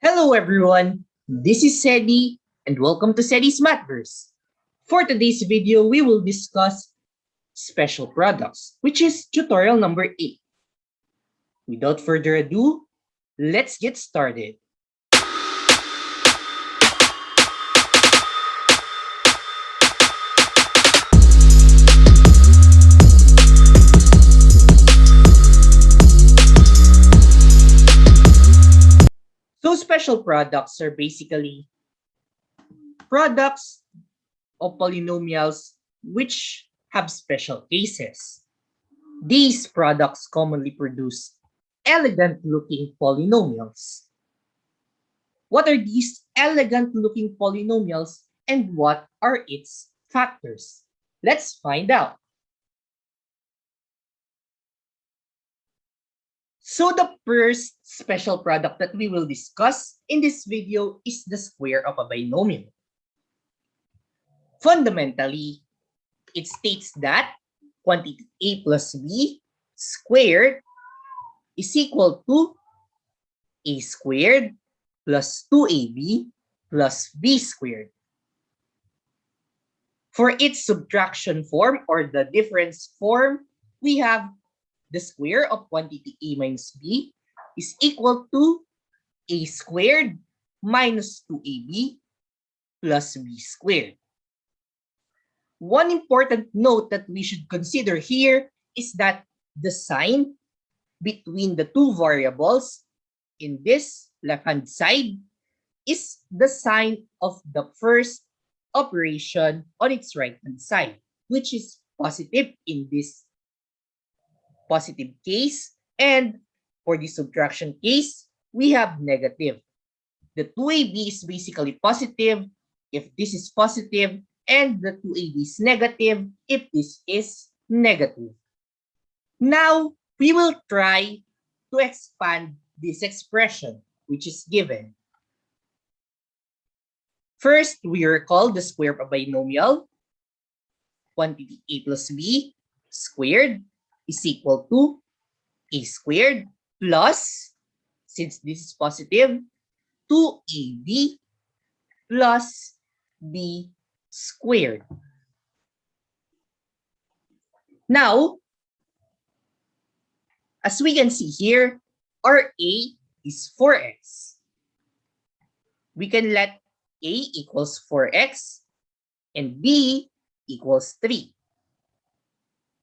Hello everyone, this is Sedi and welcome to Sedi's Mathverse. For today's video, we will discuss special products, which is tutorial number 8. Without further ado, let's get started. Special products are basically products of polynomials which have special cases. These products commonly produce elegant looking polynomials. What are these elegant looking polynomials and what are its factors? Let's find out. So the first special product that we will discuss in this video is the square of a binomial. Fundamentally, it states that quantity a plus b squared is equal to a squared plus 2ab plus b squared. For its subtraction form or the difference form, we have the square of quantity a minus b is equal to a squared minus 2ab plus b squared. One important note that we should consider here is that the sign between the two variables in this left-hand side is the sign of the first operation on its right-hand side, which is positive in this positive case. And for the subtraction case, we have negative. The 2ab is basically positive if this is positive, and the 2ab is negative if this is negative. Now, we will try to expand this expression, which is given. First, we recall the square of a binomial, quantity a plus b squared is equal to a squared plus, since this is positive, 2ab plus b squared. Now, as we can see here, our a is 4x. We can let a equals 4x and b equals 3.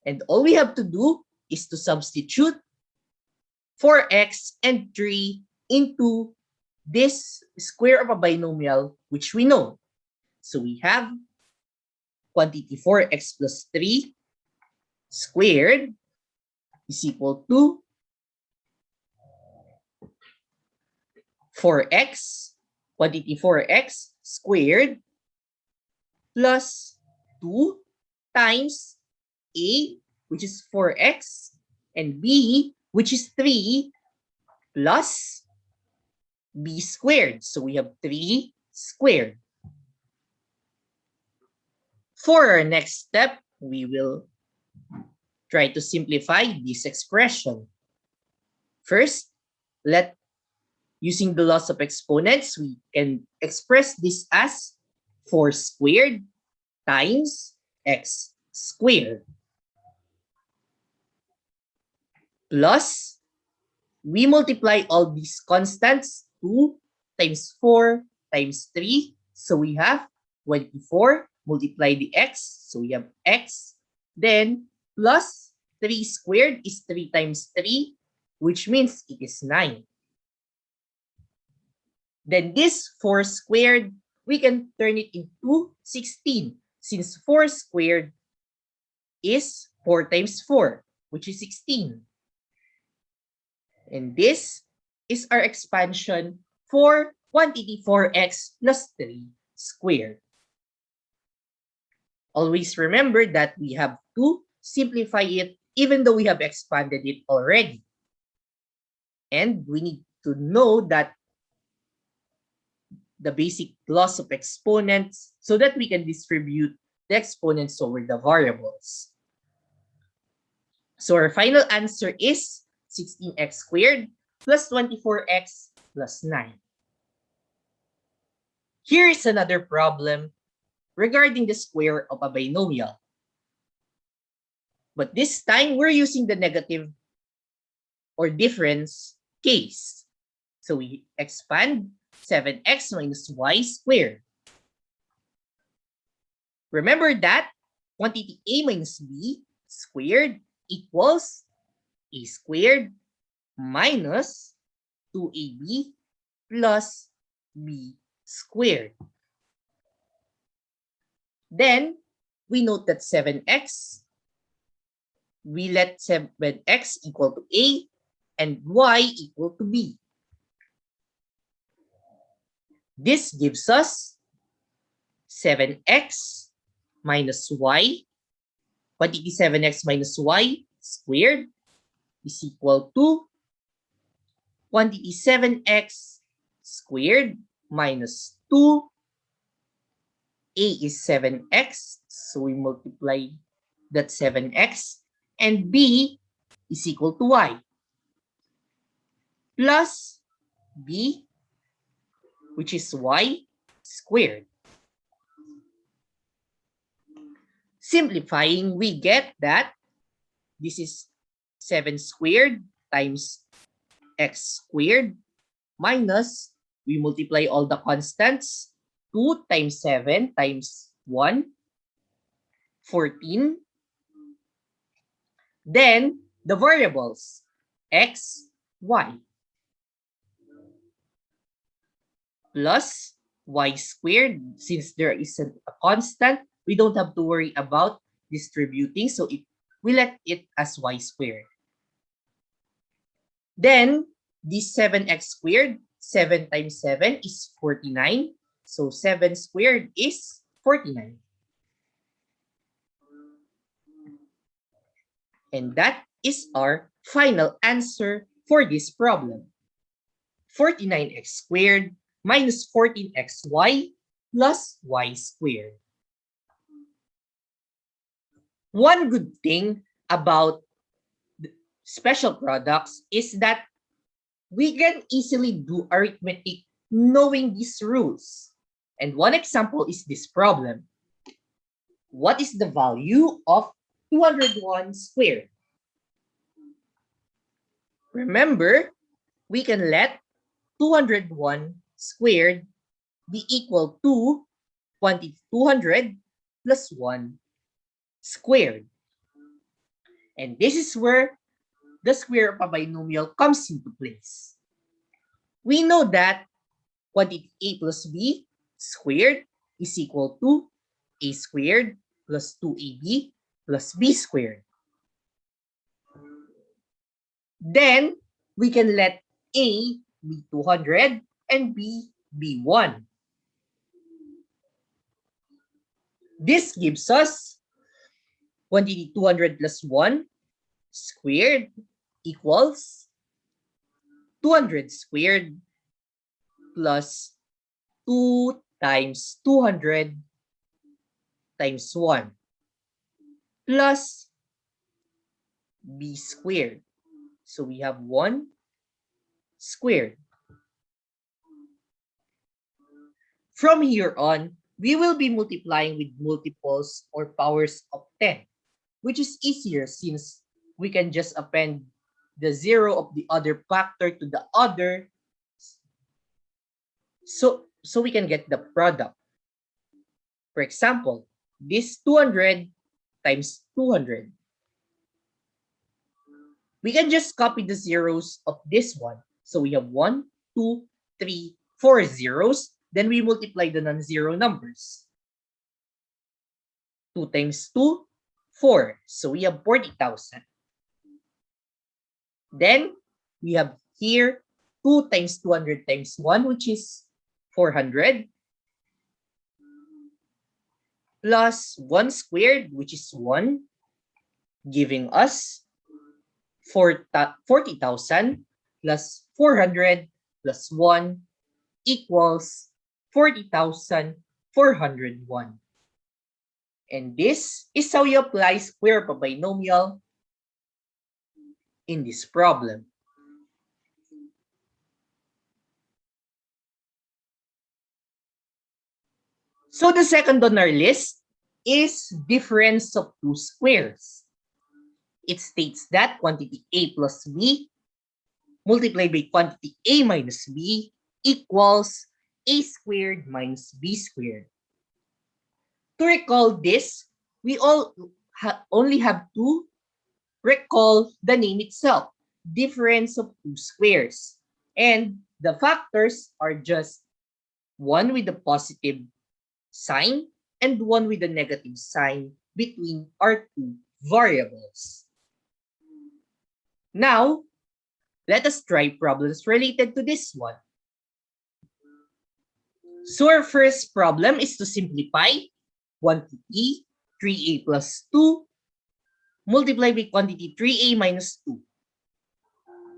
And all we have to do is to substitute 4x and 3 into this square of a binomial, which we know. So we have quantity 4x plus 3 squared is equal to 4x, quantity 4x squared plus 2 times a, which is 4x, and b, which is 3, plus b squared. So we have 3 squared. For our next step, we will try to simplify this expression. First, let using the laws of exponents, we can express this as 4 squared times x squared. Plus we multiply all these constants 2 times 4 times 3 so we have 24 multiply the x so we have x. Then plus 3 squared is 3 times 3 which means it is 9 then this 4 squared we can turn it into 16 since 4 squared is 4 times 4 which is 16 and this is our expansion for quantity 4x plus 3 squared. Always remember that we have to simplify it even though we have expanded it already. And we need to know that the basic laws of exponents so that we can distribute the exponents over the variables. So our final answer is 16x squared plus 24x plus 9. Here is another problem regarding the square of a binomial. But this time, we're using the negative or difference case. So we expand 7x minus y squared. Remember that quantity a minus b squared equals a squared minus 2ab plus b squared. Then we note that 7x, we let 7x equal to a and y equal to b. This gives us 7x minus y, quantity 7x minus y squared is equal to quantity 7x squared minus 2. A is 7x, so we multiply that 7x. And B is equal to y. Plus B, which is y squared. Simplifying, we get that this is 7 squared times x squared minus, we multiply all the constants, 2 times 7 times 1, 14. Then, the variables, x, y. Plus y squared, since there is a constant, we don't have to worry about distributing. So it, we let it as y squared. Then, this 7x squared, 7 times 7 is 49. So 7 squared is 49. And that is our final answer for this problem. 49x squared minus 14xy plus y squared. One good thing about special products is that we can easily do arithmetic knowing these rules. And one example is this problem. What is the value of 201 squared? Remember, we can let 201 squared be equal to quantity 200 plus 1 squared. And this is where the square of a binomial comes into place. We know that quantity a plus b squared is equal to a squared plus 2ab plus b squared. Then we can let a be 200 and b be 1. This gives us quantity 200 plus 1 squared equals 200 squared plus 2 times 200 times 1 plus b squared. So we have 1 squared. From here on, we will be multiplying with multiples or powers of 10, which is easier since we can just append the zero of the other factor to the other. So so we can get the product. For example this 200 times 200 we can just copy the zeros of this one. So we have one two three four zeros. Then we multiply the non-zero numbers. 2 times 2 4 so we have 40,000 then we have here 2 times 200 times 1, which is 400, plus 1 squared, which is 1, giving us 40,000 plus 400 plus 1 equals 40,401. And this is how you apply square of binomial in this problem. So the second on our list is difference of two squares. It states that quantity a plus b multiplied by quantity a minus b equals a squared minus b squared. To recall this, we all ha only have to recall the name itself, difference of two squares. And the factors are just one with the positive sign and one with the negative sign between our two variables. Now, let us try problems related to this one. So our first problem is to simplify quantity 3a plus 2 multiplied by quantity 3a minus 2.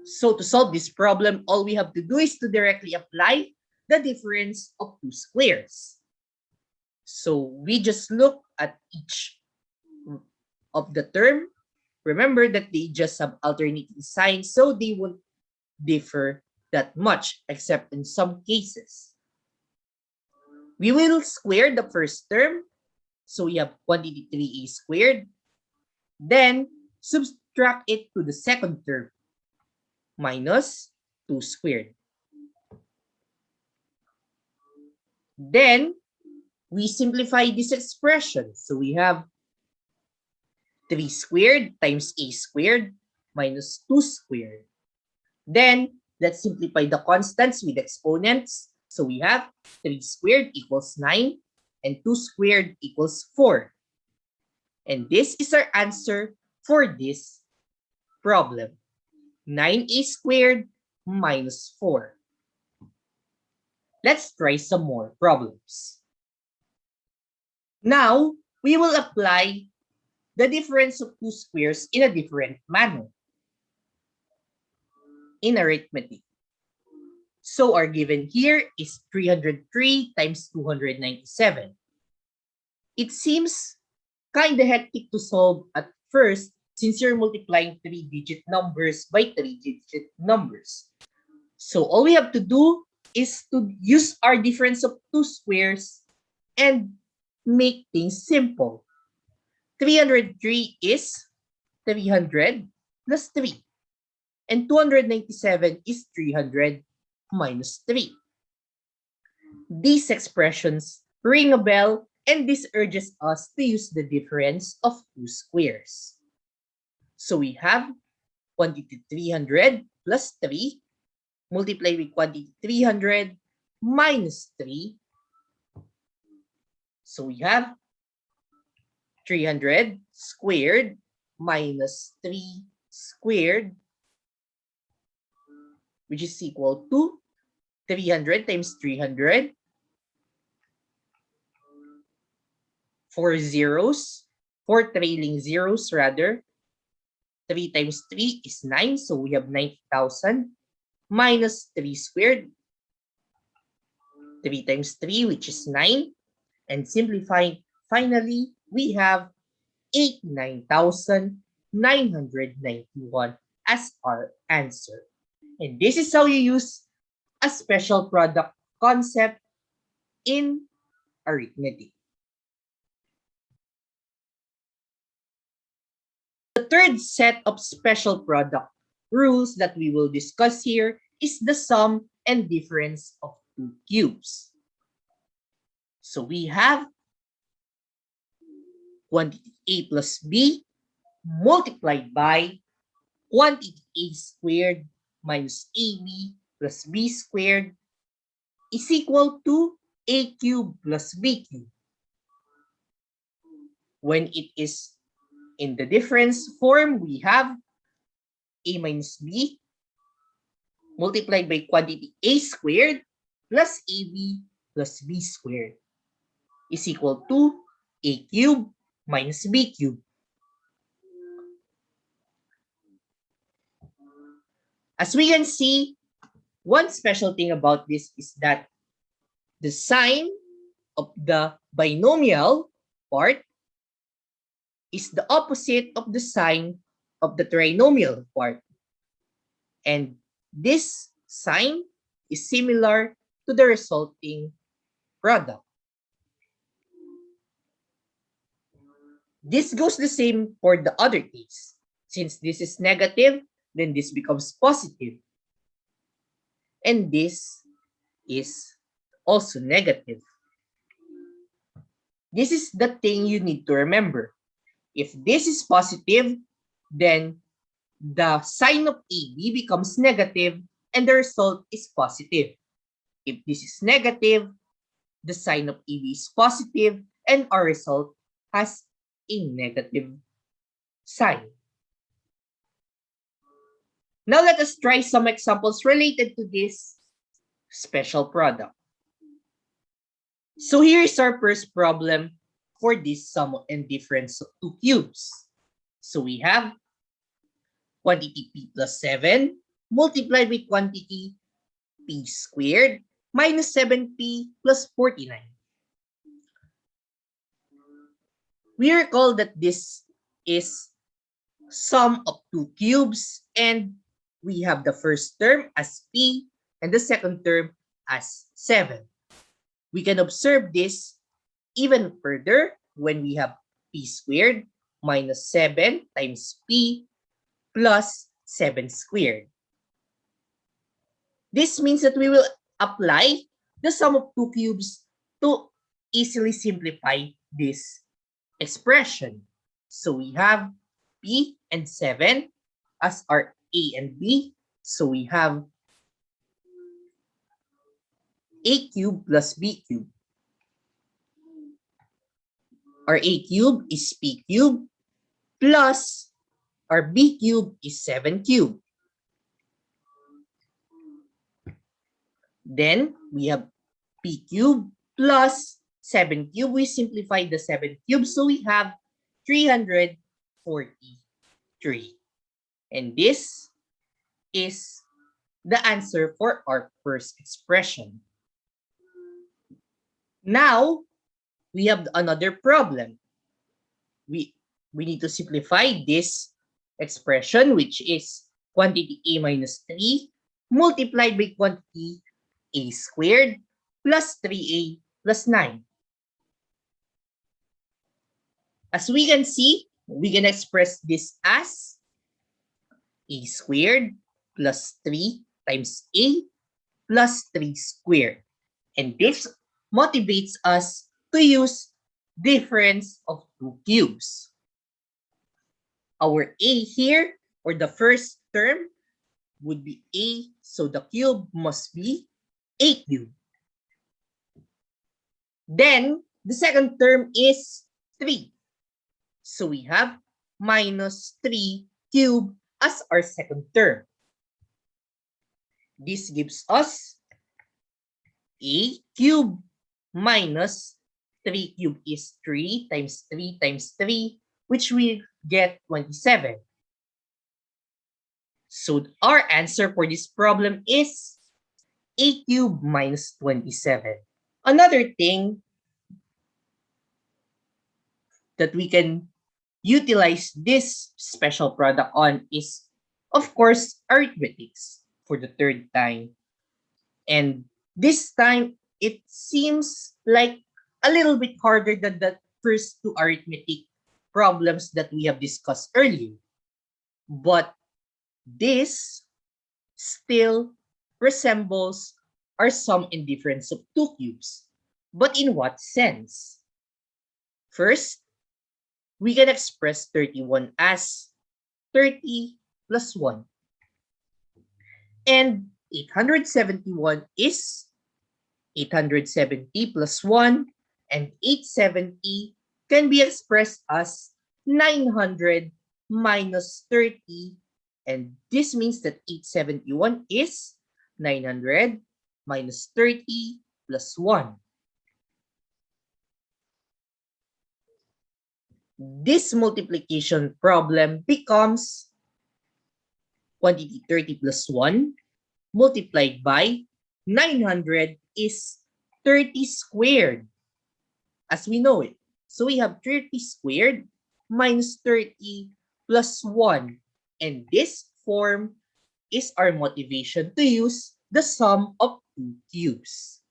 So to solve this problem, all we have to do is to directly apply the difference of two squares. So we just look at each of the term. Remember that they just have alternating signs, so they won't differ that much, except in some cases. We will square the first term. So we have quantity 3a squared. Then subtract it to the second term, minus 2 squared. Then we simplify this expression. So we have 3 squared times a squared minus 2 squared. Then let's simplify the constants with exponents. So we have 3 squared equals 9 and 2 squared equals 4. And this is our answer for this problem. 9a squared minus 4. Let's try some more problems. Now, we will apply the difference of two squares in a different manner in arithmetic. So our given here is 303 times 297. It seems kind of hectic to solve at first since you're multiplying three-digit numbers by three-digit numbers. So all we have to do is to use our difference of two squares and make things simple. 303 is 300 plus 3. And 297 is 300 minus 3. These expressions ring a bell and this urges us to use the difference of two squares. So we have quantity 300 plus 3 multiplied with quantity 300 minus 3. So we have 300 squared minus 3 squared which is equal to 300 times 300. Four zeros, four trailing zeros rather. 3 times 3 is 9, so we have 9,000 minus 3 squared. 3 times 3, which is 9. And simplifying, finally, we have 89,991 as our answer. And this is how you use a special product concept in arithmetic. The third set of special product rules that we will discuss here is the sum and difference of two cubes. So we have quantity a plus b multiplied by quantity a squared minus ab plus b squared is equal to a cubed plus b cubed. When it is in the difference form, we have a minus b multiplied by quantity a squared plus ab plus b squared is equal to a cubed minus b cubed. As we can see, one special thing about this is that the sign of the binomial part is the opposite of the sign of the trinomial part. And this sign is similar to the resulting product. This goes the same for the other case. Since this is negative, then this becomes positive. And this is also negative. This is the thing you need to remember. If this is positive, then the sign of AB becomes negative and the result is positive. If this is negative, the sign of AB is positive and our result has a negative sign. Now let us try some examples related to this special product. So here is our first problem for this sum and difference of two cubes. So we have quantity p plus 7 multiplied with quantity p squared minus 7p plus 49. We recall that this is sum of two cubes and we have the first term as p and the second term as 7. We can observe this even further when we have p squared minus 7 times p plus 7 squared. This means that we will apply the sum of two cubes to easily simplify this expression. So we have p and 7 as our a and b. So we have a cube plus b cube. Our a cube is p cube plus our b cube is 7 cube. Then we have p cube plus 7 cube. We simplify the 7 cube. So we have 343. And this is the answer for our first expression. Now, we have another problem. We, we need to simplify this expression, which is quantity a minus 3 multiplied by quantity a squared plus 3a plus 9. As we can see, we can express this as a squared plus 3 times a plus 3 squared. And this motivates us to use difference of two cubes. Our a here, or the first term, would be a, so the cube must be a cube. Then, the second term is 3. So we have minus 3 cube as our second term. This gives us a cube minus 3 cube is 3 times 3 times 3, which we get 27. So our answer for this problem is a cube minus 27. Another thing that we can utilize this special product on is, of course, arithmetics for the third time. And this time, it seems like a little bit harder than the first two arithmetic problems that we have discussed earlier. But this still resembles our sum and difference of two cubes. But in what sense? First, we can express 31 as 30 plus 1. And 871 is 870 plus 1 and 870 can be expressed as 900 minus 30 and this means that 871 is 900 minus 30 plus 1. this multiplication problem becomes quantity 30 plus 1 multiplied by 900 is 30 squared as we know it. So we have 30 squared minus 30 plus 1 and this form is our motivation to use the sum of two cubes.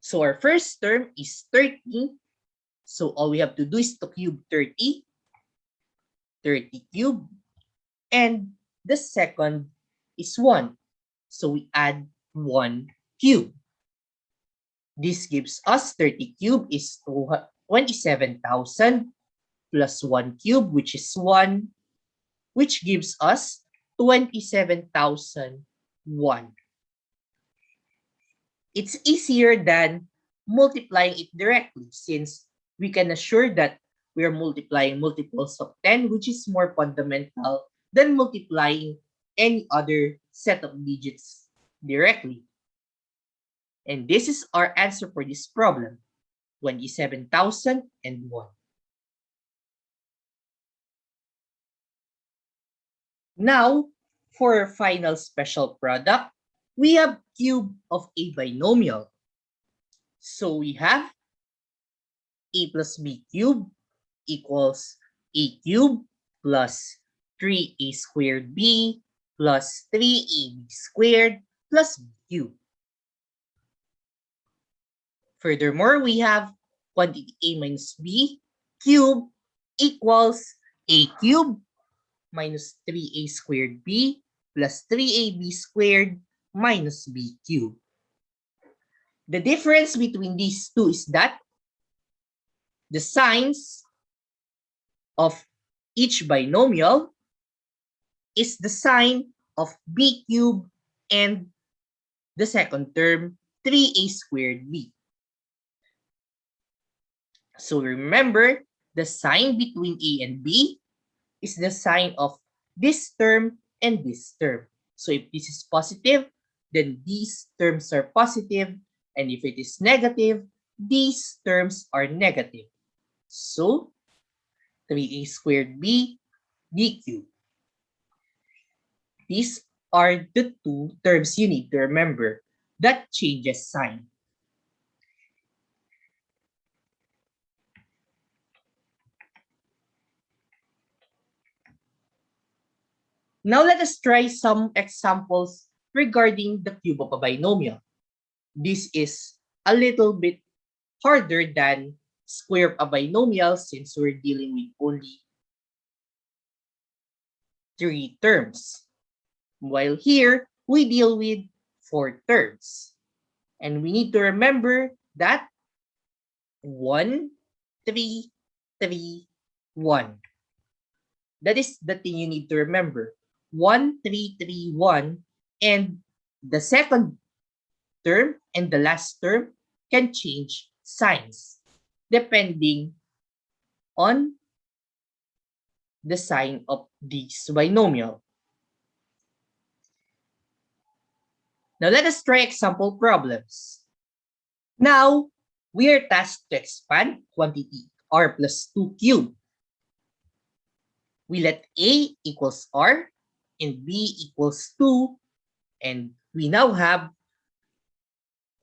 So our first term is 30 So all we have to do is to cube 30, 30 cube, and the second is 1. So we add 1 cube. This gives us 30 cube is 27,000 plus 1 cube, which is 1, which gives us 27,001. It's easier than multiplying it directly since we can assure that we are multiplying multiples of 10, which is more fundamental than multiplying any other set of digits directly. And this is our answer for this problem, 27,001. Now, for our final special product, we have cube of a binomial. So we have a plus b cube equals a cube plus 3a squared b plus 3ab squared plus b cube. Furthermore, we have quantity a minus b cube equals a cube minus 3a squared b plus 3ab squared minus b cube. The difference between these two is that the signs of each binomial is the sign of b cubed and the second term 3a squared b. So remember, the sign between a and b is the sign of this term and this term. So if this is positive, then these terms are positive, and if it is negative, these terms are negative. So 3a squared b b cubed. These are the two terms you need to remember that changes sign. Now let us try some examples regarding the cube of a binomial. This is a little bit harder than square of a binomial since we're dealing with only three terms. While here, we deal with four terms. And we need to remember that 1, 3, 3, 1. That is the thing you need to remember. 1, 3, 3, 1. And the second term and the last term can change signs depending on the sign of this binomial. Now let us try example problems. Now, we are tasked to expand quantity r plus 2 cubed. We let a equals r and b equals 2 and we now have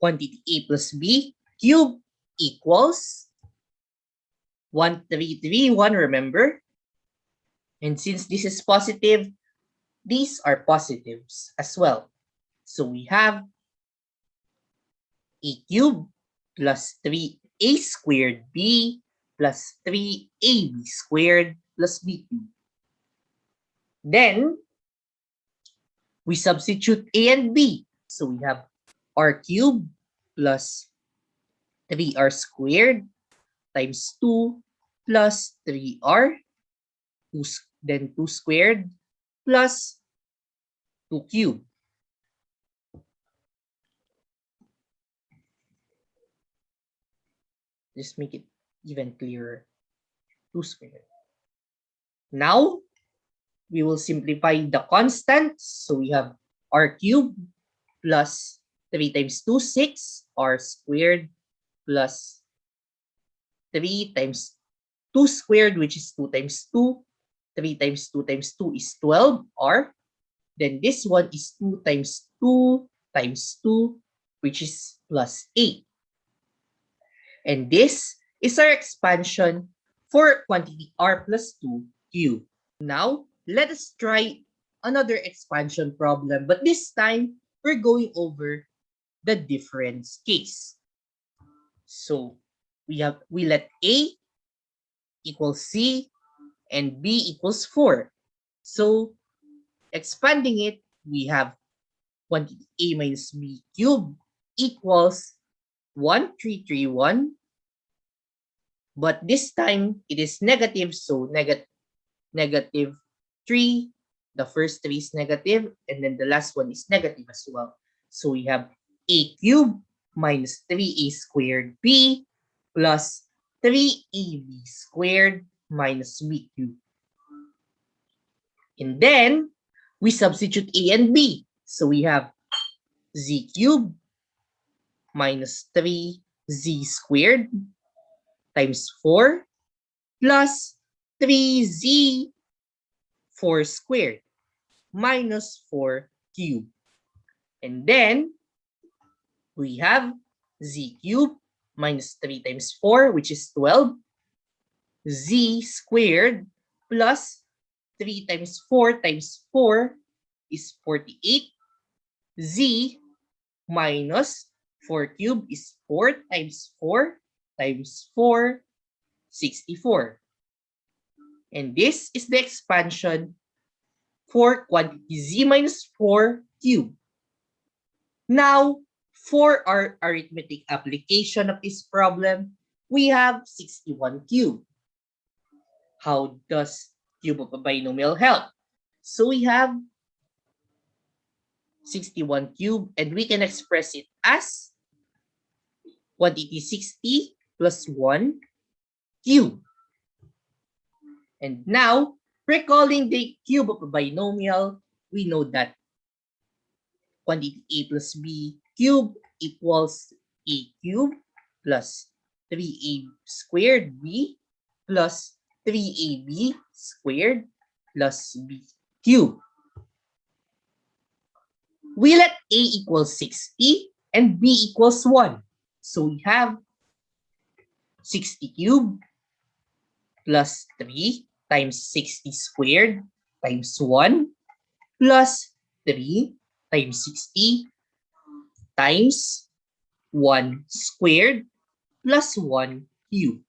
quantity a plus b cubed equals 1331, remember? And since this is positive, these are positives as well. So we have a cube plus 3a squared b plus 3ab squared plus b cubed. Then, we substitute a and b. So we have r cubed plus 3r squared times 2 plus 3r, 2, then 2 squared plus 2 cubed. Just make it even clearer. 2 squared. Now, we will simplify the constants. So we have r cubed plus 3 times 2, 6, r squared plus 3 times 2 squared, which is 2 times 2. 3 times 2 times 2 is 12, r. then this one is 2 times 2 times 2, which is plus 8. And this is our expansion for quantity r plus 2 cube. Now, let us try another expansion problem, but this time, we're going over the difference case. So, we have we let a equals C, and B equals 4. So, expanding it, we have quantity A minus B cubed equals 1331. But this time, it is negative, so negative negative 3. The first 3 is negative, and then the last one is negative as well. So we have a cubed minus 3a squared b plus 3ab squared minus b cubed. And then we substitute a and b. So we have z cubed minus 3z squared times 4 plus 3z 4 squared minus 4 cubed. And then we have z cubed minus 3 times 4, which is 12, z squared plus 3 times 4 times 4 is 48, z minus 4 cubed is 4 times 4 times 4, 64. And this is the expansion for quantity z minus 4 cubed. Now, for our arithmetic application of this problem, we have 61 cubed. How does cube of a binomial help? So we have 61 cubed and we can express it as quantity 60 plus 1 cube. And now, recalling the cube of a binomial, we know that quantity a plus b cube equals a cube plus 3a squared b plus 3ab squared plus b cube. We let a equals 60 and b equals 1. So we have 60 cubed plus 3 times 60 squared times 1 plus 3 times 60 times 1 squared plus 1 cubed.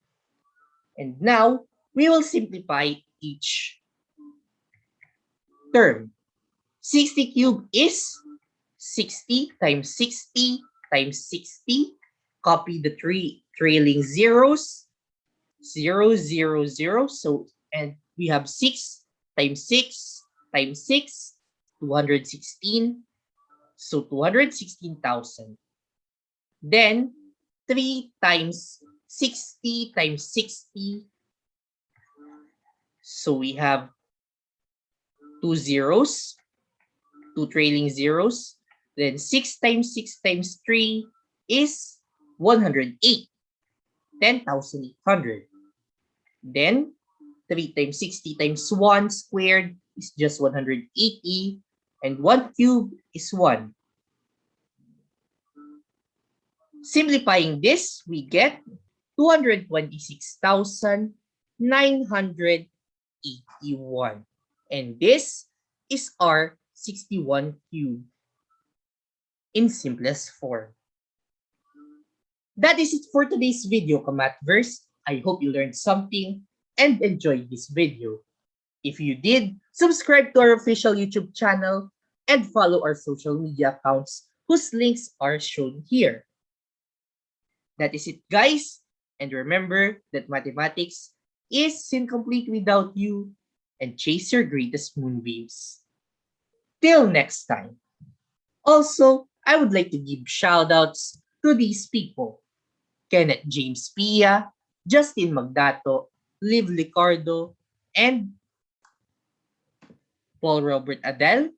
And now, we will simplify each term. 60 cubed is 60 times 60 times 60. Copy the three trailing zeros. 0, 0, 0. So and we have 6 times 6 times 6, 216. So 216,000. Then 3 times 60 times 60. So we have two zeros, two trailing zeros. Then 6 times 6 times 3 is 108. 10,800. Then 3 times 60 times 1 squared is just 180 and 1 cube is 1. Simplifying this, we get 226,981. And this is our 61 cube in simplest form. That is it for today's video, Kamathverse. I hope you learned something and enjoyed this video. If you did, subscribe to our official YouTube channel and follow our social media accounts whose links are shown here. That is it guys, and remember that mathematics is incomplete without you and chase your greatest moonbeams. Till next time. Also, I would like to give shoutouts to these people. Kenneth James Pia, Justin Magdato, Liv Licardo, and Paul Robert Adele,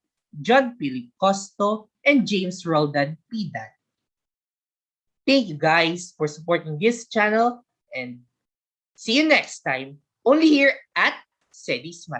John Philip Costo, and James Roldan Pidan. Thank you guys for supporting this channel and see you next time only here at Sedis Math.